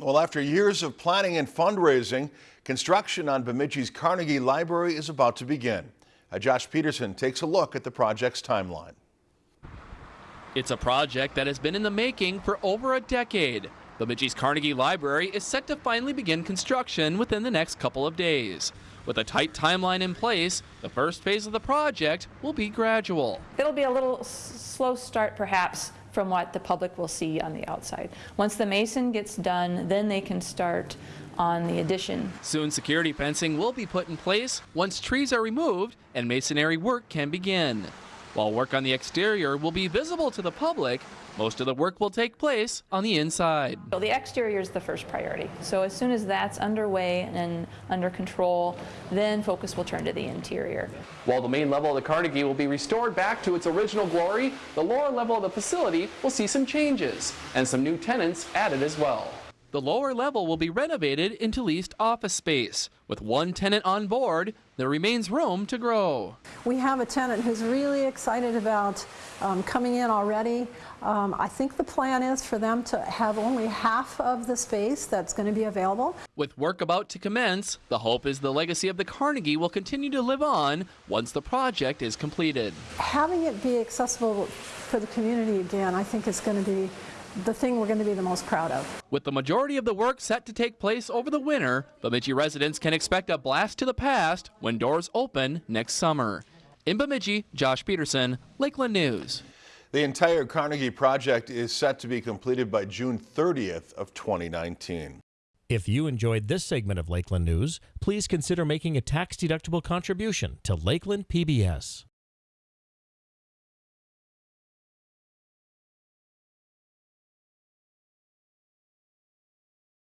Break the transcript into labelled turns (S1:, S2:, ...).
S1: Well, after years of planning and fundraising, construction on Bemidji's Carnegie Library is about to begin. Uh, Josh Peterson takes a look at the project's timeline.
S2: It's a project that has been in the making for over a decade. Bemidji's Carnegie Library is set to finally begin construction within the next couple of days. With a tight timeline in place, the first phase of the project will be gradual.
S3: It'll be a little slow start perhaps from what the public will see on the outside. Once the mason gets done, then they can start on the addition.
S2: Soon security fencing will be put in place once trees are removed and masonry work can begin. While work on the exterior will be visible to the public, most of the work will take place on the inside.
S3: So the exterior is the first priority. So as soon as that's underway and under control, then focus will turn to the interior.
S2: While the main level of the Carnegie will be restored back to its original glory, the lower level of the facility will see some changes and some new tenants added as well. The lower level will be renovated into leased office space. With one tenant on board, there remains room to grow.
S4: We have a tenant who's really excited about um, coming in already. Um, I think the plan is for them to have only half of the space that's going to be available.
S2: With work about to commence, the hope is the legacy of the Carnegie will continue to live on once the project is completed.
S4: Having it be accessible for the community again, I think is going to be the thing we're going to be the most proud of.
S2: With the majority of the work set to take place over the winter, Bemidji residents can expect a blast to the past when doors open next summer. In Bemidji, Josh Peterson, Lakeland News.
S1: The entire Carnegie project is set to be completed by June 30th of 2019.
S5: If you enjoyed this segment of Lakeland News, please consider making a tax-deductible contribution to Lakeland PBS.